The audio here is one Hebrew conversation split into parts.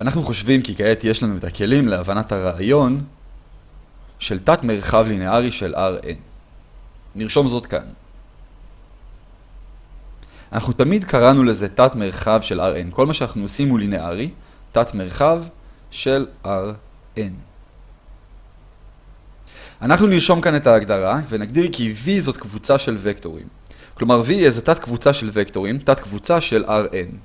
אנחנו חושבים כי כעת יש לנו את הכלים להבנת הרעיון של תת מרחב לינארי של Rn. נרשום זאת כאן. אנחנו תמיד קראנו לזה תת מרחב של Rn. כל מה שאנחנו עושים הוא לינארי, תת מרחב של Rn. אנחנו נרשום כאן את ההגדרה ונגדיר כי V זאת קבוצה של וקטורים. כלומר V היא איזה תת קבוצה של וקטורים, תת קבוצה של Rn.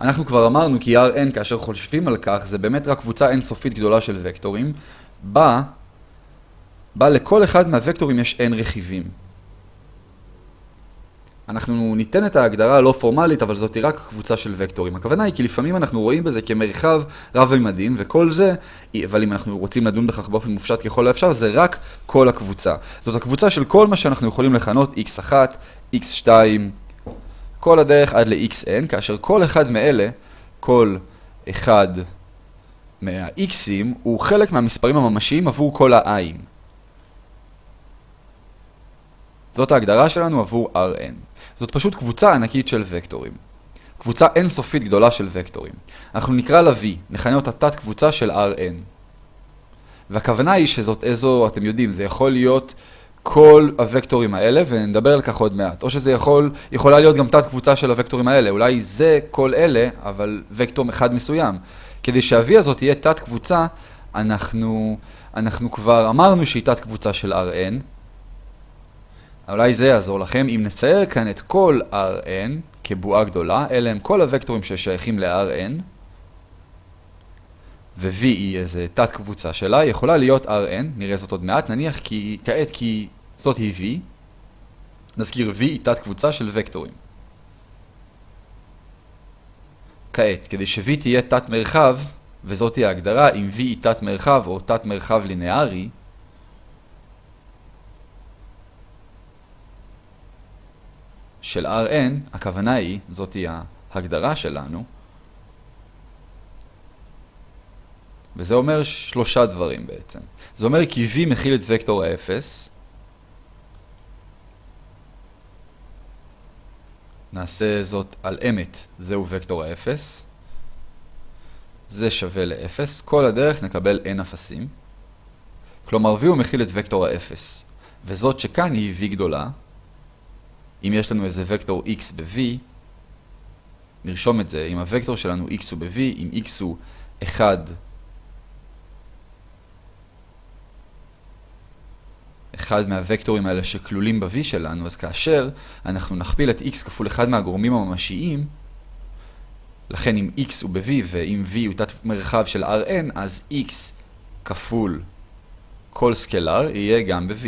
אנחנו כבר אמרנו כי Rn כאשר חושבים על כך זה באמת רק קבוצה אינסופית גדולה של וקטורים, בה, בה לכל אחד מהוקטורים יש n רכיבים. אנחנו ניתן את ההגדרה הלא פורמלית, אבל זאת היא רק קבוצה של וקטורים. הכוונה היא כי לפעמים אנחנו רואים בזה כמרחב רב-ממדים, וכל זה, אבל אם אנחנו רוצים לדון בכך באופן מופשט ככל האפשר, זה רק כל הקבוצה. זאת הקבוצה של כל מה שאנחנו יכולים לכנות x1, x2, כל הדרך עד ל-xn, כאשר כל אחד מאלה, כל אחד מה-x'ים, הוא חלק מהמספרים הממשיים עבור כל ה-i'ים. זאת ההגדרה שלנו עבור Rn. זאת פשוט קבוצה ענקית של וקטורים. קבוצה אינסופית גדולה של וקטורים. אנחנו נקרא לה V, נכנה אותה תת קבוצה של Rn. והכוונה היא שזאת איזו, אתם יודעים, זה יכול להיות כל הוקטורים האלה, ונדבר על כך עוד מעט. או שזה יכול, יכולה להיות גם תת קבוצה של הוקטורים האלה. אולי זה כל אלה, אבל וקטור אחד מסוים. כדי שה-V הזאת תהיה תת קבוצה, אנחנו, אנחנו כבר אמרנו שהיא תת קבוצה של Rn. אולי זה יעזור לכם. אם נצייר כאן את כל Rn כבועה גדולה, אלה הם כל הוקטורים ששייכים ל-Rn, ו-V היא איזה תת קבוצה שלה, יכולה להיות Rn, נראה זאת עוד מעט, נניח כי, כעת כי זאת היא V, נזכיר V היא תת קבוצה של וקטורים. כעת, כדי ש-V תהיה תת מרחב, וזאת היא ההגדרה, אם V היא תת מרחב או תת מרחב לינארי, של Rn, הכוונה היא, זאת היא ההגדרה שלנו, וזה אומר שלושה דברים בעצם. זה אומר כי V מכיל את וקטור ה-0. נעשה זאת על אמת, זהו וקטור ה-0. זה שווה ל-0. כל הדרך נקבל n אפסים. כלומר V הוא מכיל את וקטור ה-0. וזאת שכאן היא V גדולה. אם יש לנו איזה וקטור x ב-V, נרשום את זה, אם הוקטור שלנו x הוא ב-V, אם x הוא 1 אחד מהוקטורים האלה שכלולים ב-V שלנו, אז כאשר אנחנו נכפיל את x כפול אחד מהגורמים הממשיים, לכן אם x הוא ב-V ואם V הוא תת מרחב של Rn, אז x כפול כל סקלר יהיה גם ב-V.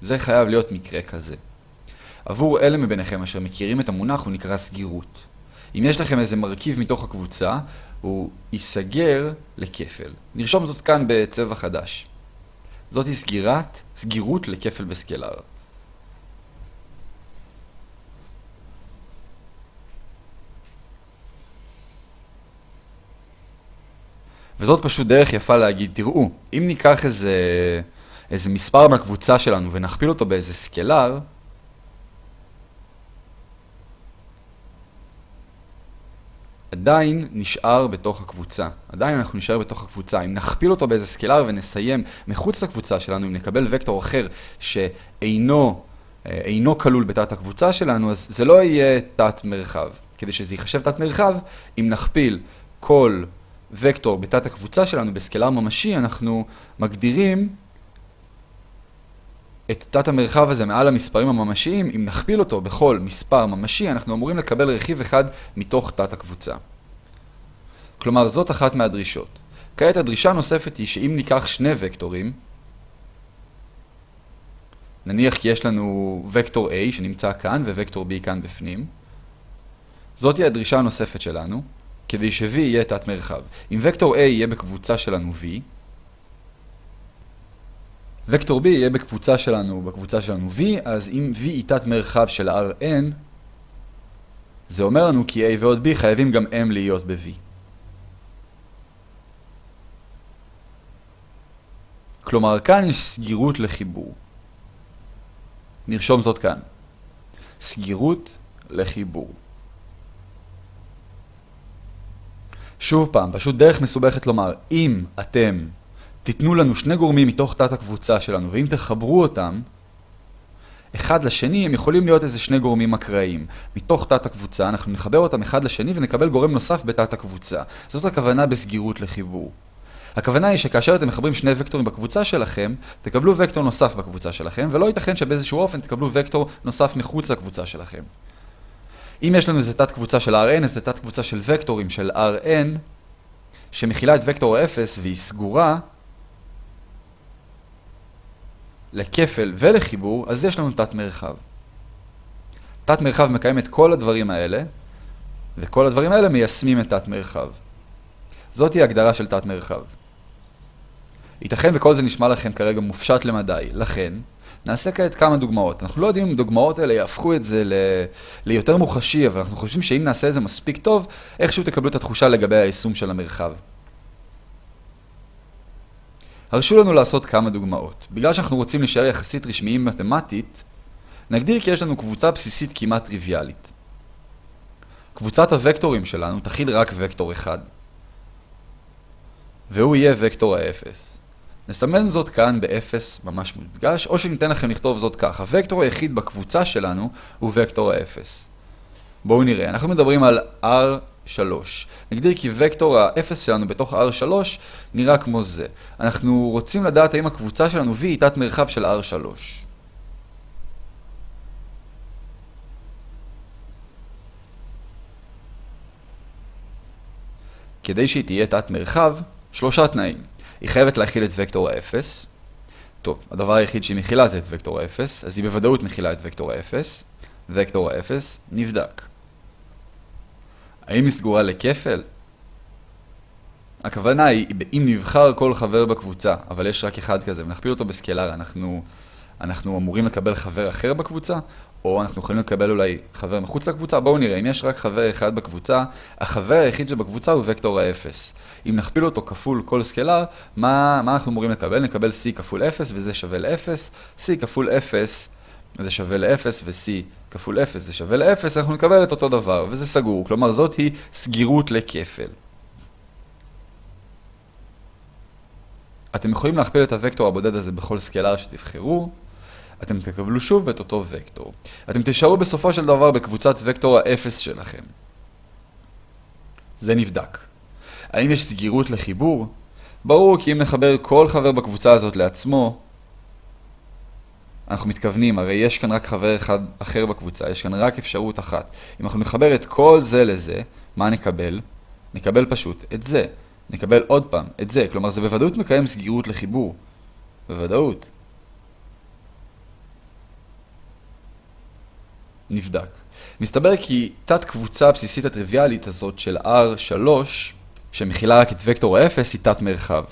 זה חייב להיות מקרה כזה. עבור אלה מביניכם אשר מכירים את המונח הוא נקרא סגירות. אם יש לכם איזה מרכיב מתוך הקבוצה, הוא ייסגר לכפל. נרשום זאת כאן בצבע חדש. זאת היא סגירת, סגירות לכפל בסקלר. וזאת פשוט דרך יפה להגיד, תראו, אם ניקח איזה, איזה מספר מהקבוצה שלנו ונכפיל אותו באיזה סקלר, עדיין נשאר בתוך הקבוצה. עדיין אנחנו נשאר בתוך הקבוצה. אם נכפיל אותו באיזה סקלר ונסיים מחוץ לקבוצה שלנו, אם נקבל וקטור אחר שאינו אה, אינו כלול בתת הקבוצה שלנו, אז זה לא יהיה תת מרחב. כדי שזה ייחשב תת מרחב, אם נכפיל כל וקטור בתת הקבוצה שלנו בסקלר ממשי, אנחנו מגדירים את תת המרחב הזה מעל המספרים הממשיים, אם נכפיל אותו בכל מספר ממשי, אנחנו אמורים לקבל רכיב אחד מתוך תת הקבוצה. כלומר, זאת אחת מהדרישות. כעת הדרישה הנוספת היא שאם ניקח שני וקטורים, נניח כי יש לנו וקטור A שנמצא כאן ווקטור B כאן בפנים, זאת היא הדרישה הנוספת שלנו, כדי ש-V יהיה תת מרחב. אם וקטור A יהיה בקבוצה שלנו V, וקטור B יהיה בקבוצה שלנו, בקבוצה שלנו V, אז אם V היא תת מרחב של Rn, זה אומר לנו כי A ועוד B חייבים גם M להיות ב-V. כלומר, כאן יש סגירות לחיבור. נרשום זאת כאן. סגירות לחיבור. שוב פעם, פשוט דרך מסובכת לומר, אם אתם תיתנו לנו שני גורמים מתוך תת הקבוצה שלנו, ואם תחברו אותם, אחד לשני, הם יכולים להיות איזה שני גורמים אקראיים. מתוך תת הקבוצה, אנחנו נחבר אותם אחד לשני ונקבל גורם נוסף בתת הקבוצה. זאת הכוונה בסגירות לחיבור. הכוונה היא שכאשר אתם מחברים שני וקטורים בקבוצה שלכם, תקבלו וקטור נוסף בקבוצה שלכם, ולא ייתכן שבאיזשהו אופן תקבלו וקטור נוסף מחוץ לקבוצה שלכם. אם יש לנו איזה תת קבוצה של Rn, איזה תת קבוצה של וקטורים של Rn, שמכילה את וקטור ה-0 והיא סגורה, לכפל ולחיבור, אז יש לנו תת מרחב. תת מרחב מקיים את כל הדברים האלה, וכל הדברים האלה מיישמים את תת מרחב. זאת היא הגדרה של תת מרחב. ייתכן וכל זה נשמע לכם כרגע מופשט למדי, לכן נעשה כעת כמה דוגמאות. אנחנו לא יודעים אם דוגמאות האלה יהפכו את זה ל... ליותר מוחשי, אבל אנחנו חושבים שאם נעשה את זה מספיק טוב, איכשהו תקבלו את התחושה לגבי היישום של המרחב. הרשו לנו לעשות כמה דוגמאות. בגלל שאנחנו רוצים להישאר יחסית רשמיים מתמטית, נגדיר כי יש לנו קבוצה בסיסית כמעט טריוויאלית. קבוצת הוקטורים שלנו תכיל רק וקטור אחד. והוא יהיה וקטור האפס. נסמן זאת כאן ב-0 ממש מודגש, או שניתן לכם לכתוב זאת כך. הוקטור היחיד בקבוצה שלנו הוא וקטור ה-0. בואו נראה, אנחנו מדברים על R3. נגדיר כי וקטור ה-0 שלנו בתוך R3 נראה כמו זה. אנחנו רוצים לדעת האם הקבוצה שלנו V היא תת מרחב של R3. כדי שהיא תהיה תת מרחב, שלושה תנאים. היא חייבת להכיל את וקטור ה-0. טוב, הדבר היחיד שהיא מכילה זה את וקטור ה-0, אז היא בוודאות מכילה את וקטור ה-0. וקטור ה-0 נבדק. האם היא סגורה לכפל? הכוונה היא, אם נבחר כל חבר בקבוצה, אבל יש רק אחד כזה, ונכפיל אותו בסקלר, אנחנו, אנחנו אמורים לקבל חבר אחר בקבוצה, או אנחנו יכולים לקבל אולי חבר מחוץ לקבוצה. בואו נראה, אם יש רק חבר אחד בקבוצה, החבר היחיד שבקבוצה הוא וקטור ה-0. אם נכפיל אותו כפול כל סקלר, מה, מה אנחנו אמורים לקבל? נקבל c כפול 0 וזה שווה ל-0, c כפול 0 זה שווה ל-0 ו-c כפול 0 זה שווה ל-0, אנחנו נקבל את אותו דבר, וזה סגור. כלומר, זאת היא סגירות לכפל. אתם יכולים להכפיל את הוקטור הבודד הזה בכל סקלר שתבחרו, אתם תקבלו שוב את אותו וקטור. אתם תשארו בסופו של דבר בקבוצת וקטור האפס שלכם. זה נבדק. האם יש סגירות לחיבור? ברור כי אם נחבר כל חבר בקבוצה הזאת לעצמו, אנחנו מתכוונים, הרי יש כאן רק חבר אחד אחר בקבוצה, יש כאן רק אפשרות אחת. אם אנחנו נחבר את כל זה לזה, מה נקבל? נקבל פשוט את זה. נקבל עוד פעם את זה, כלומר זה בוודאות מקיים סגירות לחיבור. בוודאות. נבדק. מסתבר כי תת קבוצה הבסיסית הטריוויאלית הזאת של R3, שמכילה רק את וקטור ה-0, היא תת מרחב.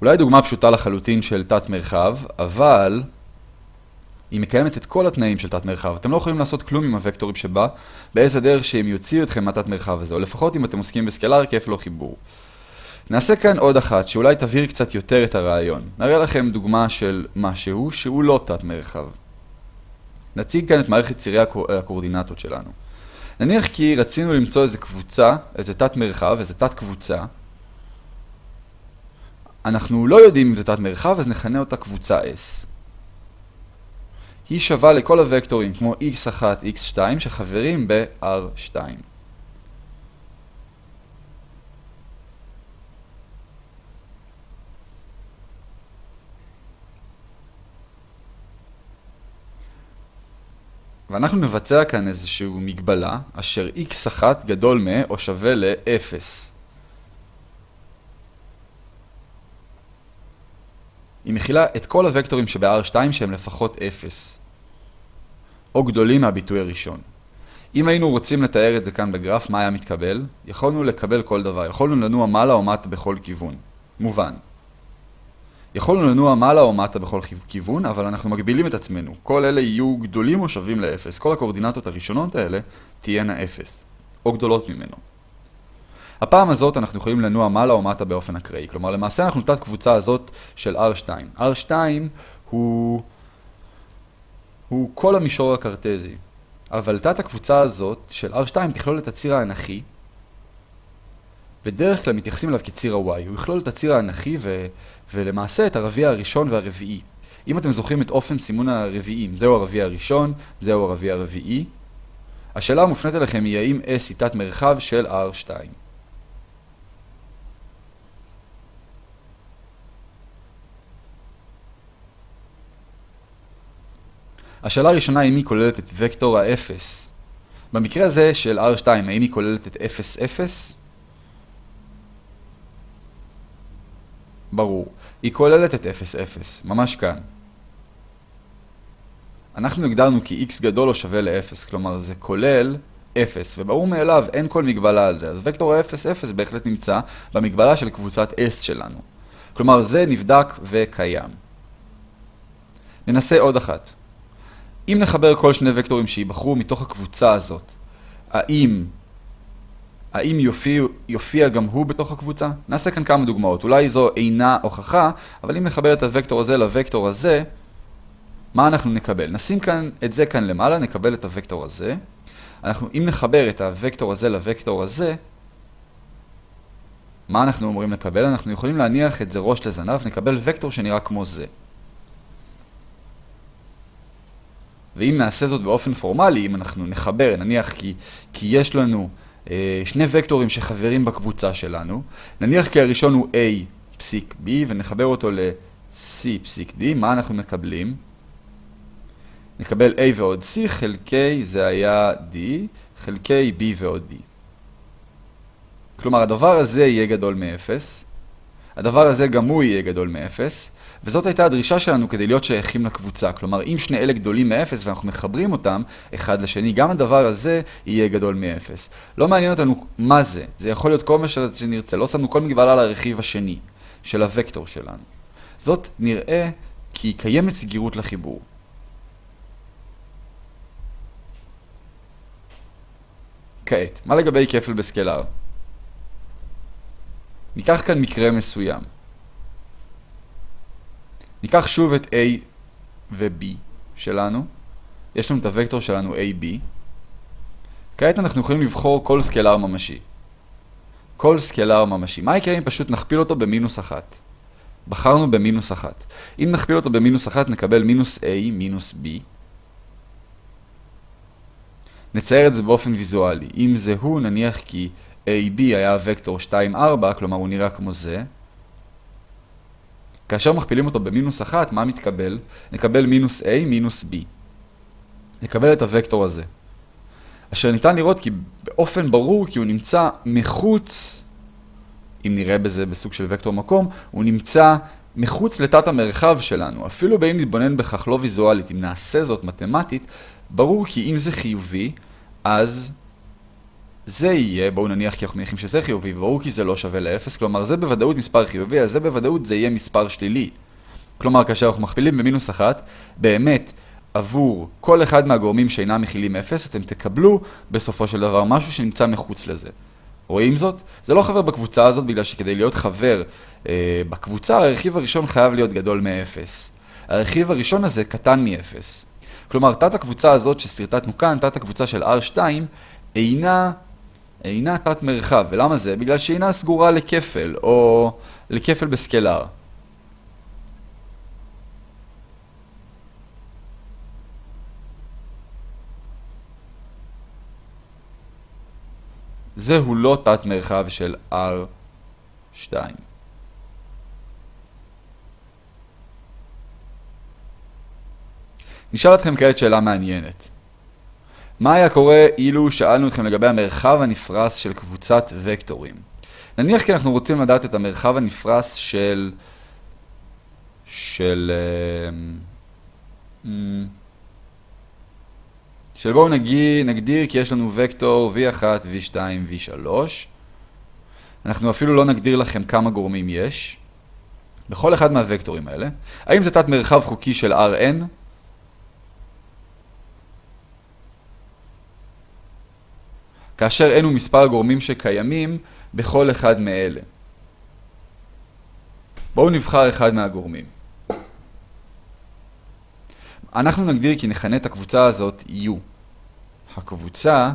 אולי דוגמה פשוטה לחלוטין של תת מרחב, אבל היא מקיימת את כל התנאים של תת מרחב. אתם לא יכולים לעשות כלום עם הוקטורים שבה, באיזה דרך שהם יוציאו אתכם מהתת מרחב הזה, או לפחות אם אתם עוסקים בסקלר, כיף לא חיבור. נעשה כאן עוד אחת, שאולי תבהיר קצת יותר את הרעיון. נראה לכם דוגמה של משהו שהוא לא תת מרחב. נציג כאן את מערכת צירי הקורדינטות שלנו. נניח כי רצינו למצוא איזה קבוצה, איזה תת מרחב, איזה תת קבוצה. אנחנו לא יודעים אם זה תת מרחב, אז נכנה אותה קבוצה S. היא שווה לכל הוקטורים כמו x1, x2 שחברים ב-R2. ואנחנו נבצע כאן איזושהי מגבלה, אשר x1 גדול מ או שווה ל-0. היא מכילה את כל הוקטורים שב-R2 שהם לפחות 0, או גדולים מהביטוי הראשון. אם היינו רוצים לתאר את זה כאן בגרף, מה היה מתקבל? יכולנו לקבל כל דבר, יכולנו לנוע מעלה או מטה בכל כיוון. מובן. יכולנו לנוע מעלה או מטה בכל כיוון, אבל אנחנו מגבילים את עצמנו. כל אלה יהיו גדולים או שווים ל-0. כל הקורדינטות הראשונות האלה תהיינה 0, או גדולות ממנו. הפעם הזאת אנחנו יכולים לנוע מעלה או מטה באופן אקראי. כלומר, למעשה אנחנו תת קבוצה הזאת של R2. R2 הוא, הוא כל המישור הקרטזי. אבל תת הקבוצה הזאת של R2 תכלול את הציר האנכי. בדרך כלל מתייחסים אליו כציר ה-Y. הוא יכלול את הציר האנכי ו... ולמעשה את הרביע הראשון והרביעי. אם אתם זוכרים את אופן סימון הרביעים, זהו הרביע הראשון, זהו הרביע הרביעי. השאלה המופנית אליכם היא האם S היא תת מרחב של R2. השאלה הראשונה היא אם היא כוללת את וקטור ה-0. במקרה הזה של R2, האם היא כוללת את 0, 0? ברור. היא כוללת את 0, 0, ממש כאן. אנחנו הגדרנו כי x גדול או שווה ל-0, כלומר זה כולל 0, וברור מאליו אין כל מגבלה על זה, אז וקטור ה-0, 0 בהחלט נמצא במגבלה של קבוצת S שלנו. כלומר זה נבדק וקיים. ננסה עוד אחת. אם נחבר כל שני וקטורים שיבחרו מתוך הקבוצה הזאת, האם, האם יופיע, יופיע גם הוא בתוך הקבוצה? נעשה כאן כמה דוגמאות. אולי זו אינה הוכחה, אבל אם נחבר את הוקטור הזה לוקטור הזה, מה אנחנו נקבל? נשים כאן, את זה כאן למעלה, נקבל את הוקטור הזה. אנחנו, אם נחבר את הוקטור הזה לוקטור הזה, מה אנחנו אומרים לקבל? אנחנו יכולים להניח את זה ראש לזנב, נקבל וקטור שנראה כמו זה. ואם נעשה זאת באופן פורמלי, אם אנחנו נחבר, נניח כי, כי יש לנו אה, שני וקטורים שחברים בקבוצה שלנו, נניח כי הראשון הוא A פסיק B ונחבר אותו ל-C פסיק D, מה אנחנו מקבלים? נקבל A ועוד C חלקי, זה היה D, חלקי B ועוד D. כלומר, הדבר הזה יהיה גדול מ-0, הדבר הזה גם הוא יהיה גדול מ-0, וזאת הייתה הדרישה שלנו כדי להיות שייכים לקבוצה. כלומר, אם שני אלה גדולים מ-0 ואנחנו מחברים אותם אחד לשני, גם הדבר הזה יהיה גדול מ-0. לא מעניין אותנו מה זה, זה יכול להיות כל מה שנרצה, לא שמנו כל מגבלה לרכיב השני של הוקטור שלנו. זאת נראה כי קיימת סגירות לחיבור. כעת, מה לגבי כפל בסקלר? ניקח כאן מקרה מסוים. ניקח שוב את A ו-B שלנו. יש לנו את הוקטור שלנו AB. כעת אנחנו יכולים לבחור כל סקלר ממשי. כל סקלר ממשי. מה יקרה אם פשוט נכפיל אותו במינוס אחת? בחרנו במינוס אחת. אם נכפיל אותו במינוס אחת נקבל מינוס A מינוס B. נצייר את זה באופן ויזואלי. אם זה הוא, נניח כי AB היה וקטור 2, 4, כלומר הוא נראה כמו זה. כאשר מכפילים אותו במינוס 1, מה מתקבל? נקבל מינוס A מינוס B. נקבל את הוקטור הזה. אשר ניתן לראות כי באופן ברור כי הוא נמצא מחוץ, אם נראה בזה בסוג של וקטור מקום, הוא נמצא מחוץ לתת המרחב שלנו. אפילו באם נתבונן בכך לא ויזואלית, אם נעשה זאת מתמטית, ברור כי אם זה חיובי, אז זה יהיה, בואו נניח כי אנחנו מניחים שזה חיובי, וברור כי זה לא שווה לאפס, כלומר זה בוודאות מספר חיובי, אז זה בוודאות זה יהיה מספר שלילי. כלומר, כאשר אנחנו מכפילים במינוס אחת, באמת, עבור כל אחד מהגורמים שאינם מכילים אפס, אתם תקבלו בסופו של דבר משהו שנמצא מחוץ לזה. רואים זאת? זה לא חבר בקבוצה הזאת, בגלל שכדי להיות חבר אה, בקבוצה, הרכיב הראשון חייב להיות גדול מאפס. הרכיב הראשון הזה קטן מאפס. כלומר, תת הקבוצה הזאת שסרטטנו כאן, תת הקבוצה של R2, אינה אינה תת מרחב, ולמה זה? בגלל שהיא אינה סגורה לכפל, או לכפל בסקלר. זהו לא תת מרחב של R2. נשאל אתכם כעת שאלה מעניינת. מה היה קורה אילו שאלנו אתכם לגבי המרחב הנפרס של קבוצת וקטורים? נניח כי אנחנו רוצים לדעת את המרחב הנפרס של... של... אה, של בואו נגיד, נגדיר כי יש לנו וקטור v1, v2, v3. אנחנו אפילו לא נגדיר לכם כמה גורמים יש. בכל אחד מהוקטורים האלה. האם זה תת מרחב חוקי של Rn? כאשר הוא מספר הגורמים שקיימים בכל אחד מאלה. בואו נבחר אחד מהגורמים. אנחנו נגדיר כי נכנה את הקבוצה הזאת U. הקבוצה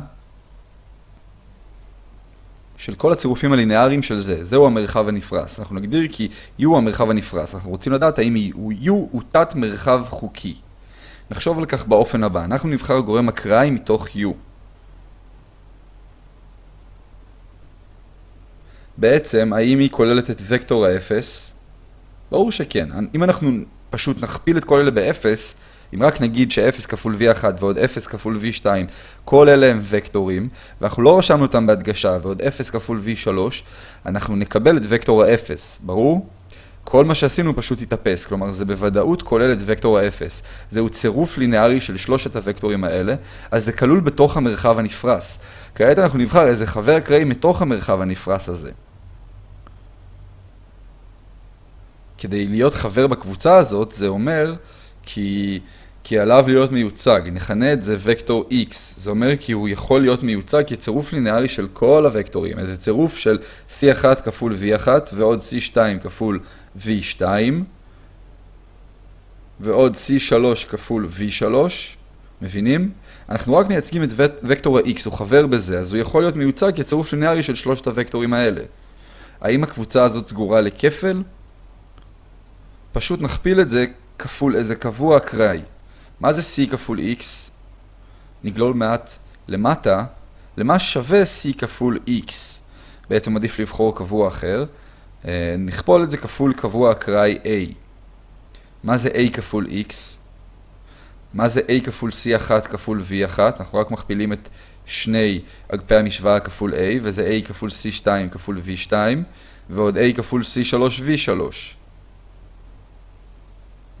של כל הצירופים הלינאריים של זה, זהו המרחב הנפרס. אנחנו נגדיר כי U המרחב הנפרס. אנחנו רוצים לדעת האם U הוא תת מרחב חוקי. נחשוב על כך באופן הבא. אנחנו נבחר גורם אקראי מתוך U. בעצם, האם היא כוללת את וקטור האפס? ברור שכן. אם אנחנו פשוט נכפיל את כל אלה באפס, אם רק נגיד ש-0 כפול v1 ועוד 0 כפול v2, כל אלה הם וקטורים, ואנחנו לא רשמנו אותם בהדגשה, ועוד 0 כפול v3, אנחנו נקבל את וקטור ה-0, ברור? כל מה שעשינו פשוט יתאפס, כלומר זה בוודאות כולל את וקטור ה-0. זהו צירוף לינארי של שלושת הוקטורים האלה, אז זה כלול בתוך המרחב הנפרס. כעת אנחנו נבחר איזה חבר אקראי מתוך המרחב הנפרס הזה. כדי להיות חבר בקבוצה הזאת, זה אומר כי, כי עליו להיות מיוצג. נכנה את זה וקטור x. זה אומר כי הוא יכול להיות מיוצג כצירוף לינארי של כל הוקטורים. זה צירוף של c1 כפול v1 ועוד c2 כפול v2 ועוד c3 כפול v3. מבינים? אנחנו רק מייצגים את וקטור ה-x, הוא חבר בזה, אז הוא יכול להיות מיוצג כצירוף לינארי של שלושת הוקטורים האלה. האם הקבוצה הזאת סגורה לכפל? פשוט נכפיל את זה כפול איזה קבוע אקראי. מה זה c כפול x? נגלול מעט למטה. למה שווה c כפול x? בעצם עדיף לבחור קבוע אחר. אה, נכפול את זה כפול קבוע אקראי a. מה זה a כפול x? מה זה a כפול c1 כפול v1? אנחנו רק מכפילים את שני אגפי המשוואה כפול a, וזה a כפול c2 כפול v2, ועוד a כפול c3 v3.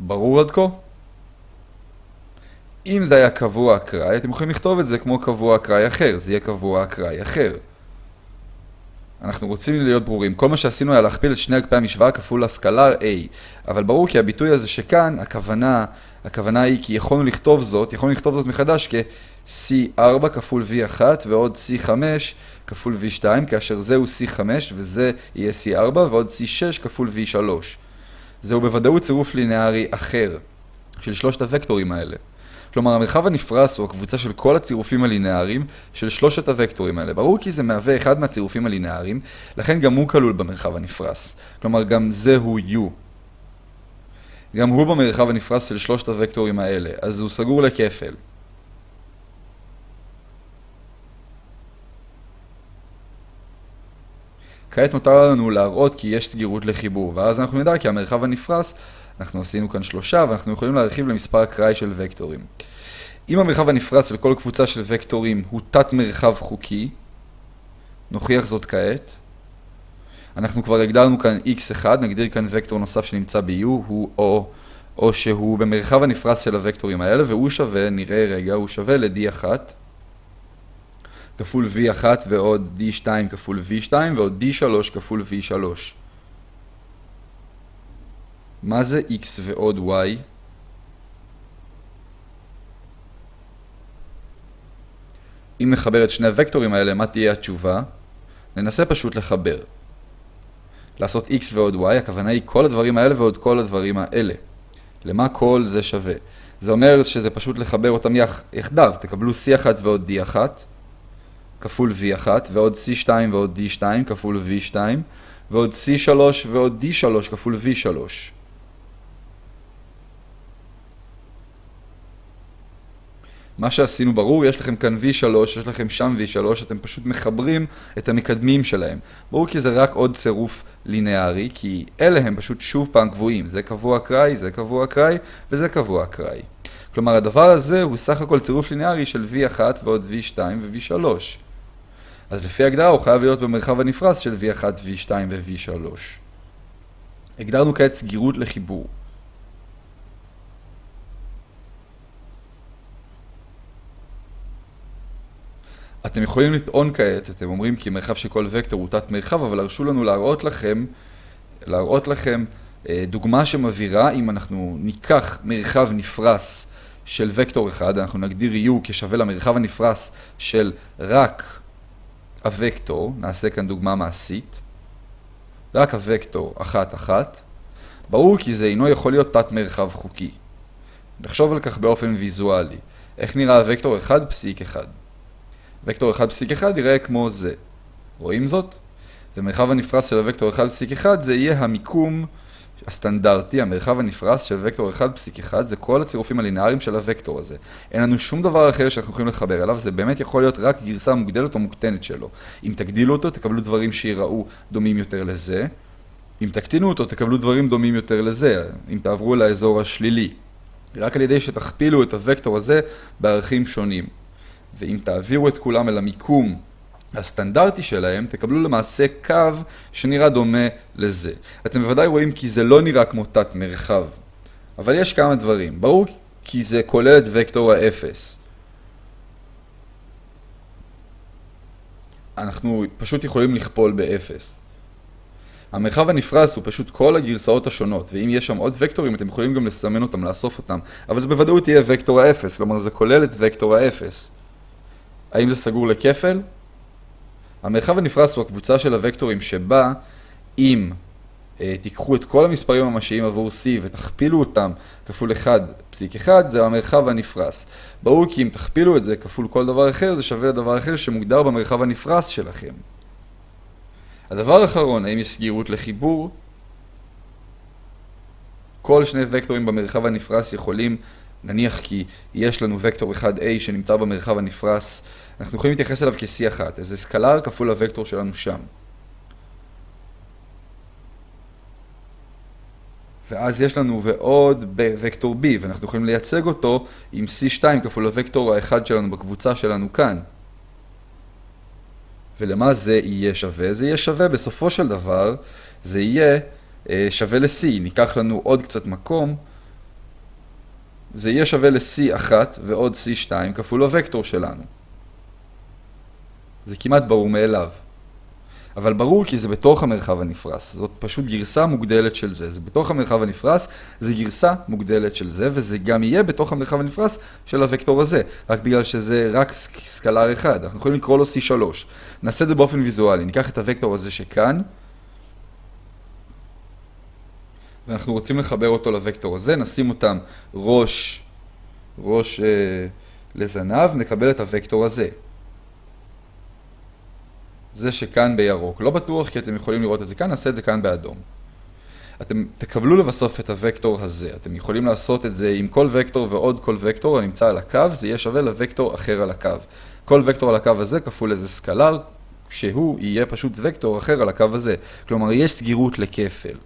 ברור עד כה? אם זה היה קבוע אקראי, אתם יכולים לכתוב את זה כמו קבוע אקראי אחר, זה יהיה קבוע אקראי אחר. אנחנו רוצים להיות ברורים. כל מה שעשינו היה להכפיל את שני אגפי המשוואה כפול הסקלר A. אבל ברור כי הביטוי הזה שכאן, הכוונה, הכוונה היא כי יכולנו לכתוב זאת, יכולנו לכתוב זאת מחדש כ-C4 כפול V1 ועוד C5 כפול V2, כאשר זהו C5 וזה יהיה C4 ועוד C6 כפול V3. זהו בוודאות צירוף לינארי אחר של שלושת הוקטורים האלה. כלומר, המרחב הנפרס הוא הקבוצה של כל הצירופים הלינאריים של שלושת הוקטורים האלה. ברור כי זה מהווה אחד מהצירופים הלינאריים, לכן גם הוא כלול במרחב הנפרס. כלומר, גם זה הוא U. גם הוא במרחב הנפרס של שלושת הוקטורים האלה, אז הוא סגור לכפל. כעת נותר לנו להראות כי יש סגירות לחיבור, ואז אנחנו נדע כי המרחב הנפרס, אנחנו עשינו כאן שלושה, ואנחנו יכולים להרחיב למספר אקראי של וקטורים. אם המרחב הנפרס של כל קבוצה של וקטורים הוא תת מרחב חוקי, נוכיח זאת כעת. אנחנו כבר הגדרנו כאן x1, נגדיר כאן וקטור נוסף שנמצא ב-u, הוא או, או שהוא במרחב הנפרס של הוקטורים האלה, והוא שווה, נראה רגע, הוא שווה ל-d1. כפול V1 ועוד D2 כפול V2 ועוד D3 כפול V3. מה זה X ועוד Y? אם נחבר את שני הוקטורים האלה, מה תהיה התשובה? ננסה פשוט לחבר. לעשות x ועוד y, הכוונה היא כל הדברים האלה ועוד כל הדברים האלה. למה כל זה שווה? זה אומר שזה פשוט לחבר אותם יחדיו. תקבלו c1 ועוד d1, כפול V1, ועוד C2 ועוד D2 כפול V2, ועוד C3 ועוד D3 כפול V3. מה שעשינו ברור, יש לכם כאן V3, יש לכם שם V3, אתם פשוט מחברים את המקדמים שלהם. ברור כי זה רק עוד צירוף לינארי, כי אלה הם פשוט שוב פעם קבועים. זה קבוע אקראי, זה קבוע אקראי, וזה קבוע אקראי. כלומר, הדבר הזה הוא סך הכל צירוף לינארי של V1 ועוד V2 ו-V3. אז לפי הגדרה הוא חייב להיות במרחב הנפרס של V1, V2 ו-V3. הגדרנו כעת סגירות לחיבור. אתם יכולים לטעון כעת, אתם אומרים כי מרחב של כל וקטור הוא תת מרחב, אבל הרשו לנו להראות לכם, להראות לכם אה, דוגמה שמבהירה אם אנחנו ניקח מרחב נפרס של וקטור אחד, אנחנו נגדיר U כשווה למרחב הנפרס של רק הוקטור, נעשה כאן דוגמה מעשית, רק הוקטור אחת אחת, ברור כי זה אינו יכול להיות תת מרחב חוקי. נחשוב על כך באופן ויזואלי. איך נראה הוקטור 1 פסיק 1? וקטור 1 פסיק 1 יראה כמו זה. רואים זאת? ומרחב הנפרס של הוקטור 1 פסיק 1 זה יהיה המיקום הסטנדרטי, המרחב הנפרס של וקטור 1 פסיק 1 זה כל הצירופים הלינאריים של הוקטור הזה. אין לנו שום דבר אחר שאנחנו יכולים לחבר אליו, זה באמת יכול להיות רק גרסה מוגדלת או מוקטנת שלו. אם תגדילו אותו, תקבלו דברים שיראו דומים יותר לזה. אם תקטינו אותו, תקבלו דברים דומים יותר לזה, אם תעברו לאזור השלילי. רק על ידי שתכפילו את הוקטור הזה בערכים שונים. ואם תעבירו את כולם אל המיקום הסטנדרטי שלהם, תקבלו למעשה קו שנראה דומה לזה. אתם בוודאי רואים כי זה לא נראה כמו תת מרחב. אבל יש כמה דברים. ברור כי זה כולל את וקטור האפס. אנחנו פשוט יכולים לכפול באפס. המרחב הנפרס הוא פשוט כל הגרסאות השונות, ואם יש שם עוד וקטורים אתם יכולים גם לסמן אותם, לאסוף אותם, אבל זה בוודאות יהיה וקטור האפס, כלומר זה כולל את וקטור האפס. האם זה סגור לכפל? המרחב הנפרס הוא הקבוצה של הוקטורים שבה אם אה, תיקחו את כל המספרים הממשיים עבור C ותכפילו אותם כפול 1.1 זה המרחב הנפרס. ברור כי אם תכפילו את זה כפול כל דבר אחר זה שווה לדבר אחר שמוגדר במרחב הנפרס שלכם. הדבר האחרון, האם יש סגירות לחיבור? כל שני וקטורים במרחב הנפרס יכולים, נניח כי יש לנו וקטור 1A שנמצא במרחב הנפרס אנחנו יכולים להתייחס אליו כ-C1, איזה סקלר כפול הוקטור שלנו שם. ואז יש לנו ועוד בוקטור B, ואנחנו יכולים לייצג אותו עם C2 כפול הוקטור האחד שלנו בקבוצה שלנו כאן. ולמה זה יהיה שווה? זה יהיה שווה בסופו של דבר, זה יהיה אה, שווה ל-C. ניקח לנו עוד קצת מקום, זה יהיה שווה ל-C1 ועוד C2 כפול הוקטור שלנו. זה כמעט ברור מאליו. אבל ברור כי זה בתוך המרחב הנפרס, זאת פשוט גרסה מוגדלת של זה. זה בתוך המרחב הנפרס, זה גרסה מוגדלת של זה, וזה גם יהיה בתוך המרחב הנפרס של הוקטור הזה, רק בגלל שזה רק סקלר אחד. אנחנו יכולים לקרוא לו C3. נעשה את זה באופן ויזואלי, ניקח את הוקטור הזה שכאן, ואנחנו רוצים לחבר אותו לוקטור הזה, נשים אותם ראש, ראש אה, לזנב, נקבל את הוקטור הזה. זה שכאן בירוק. לא בטוח כי אתם יכולים לראות את זה כאן, נעשה את זה כאן באדום. אתם תקבלו לבסוף את הוקטור הזה. אתם יכולים לעשות את זה עם כל וקטור ועוד כל וקטור הנמצא על הקו, זה יהיה שווה לוקטור אחר על הקו. כל וקטור על הקו הזה כפול איזה סקלר, שהוא יהיה פשוט וקטור אחר על הקו הזה. כלומר, יש סגירות לכפל.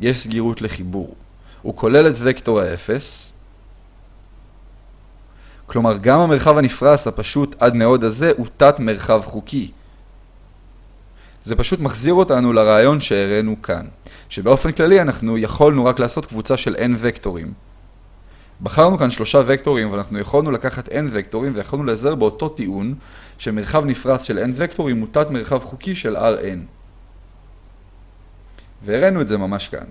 יש סגירות לחיבור. הוא כולל את וקטור האפס, כלומר, גם המרחב הנפרס הפשוט עד מאוד הזה הוא תת מרחב חוקי. זה פשוט מחזיר אותנו לרעיון שהראינו כאן, שבאופן כללי אנחנו יכולנו רק לעשות קבוצה של n וקטורים. בחרנו כאן שלושה וקטורים, אבל אנחנו יכולנו לקחת n וקטורים ויכולנו להיעזר באותו טיעון שמרחב נפרס של n וקטורים הוא תת מרחב חוקי של Rn. והראינו את זה ממש כאן.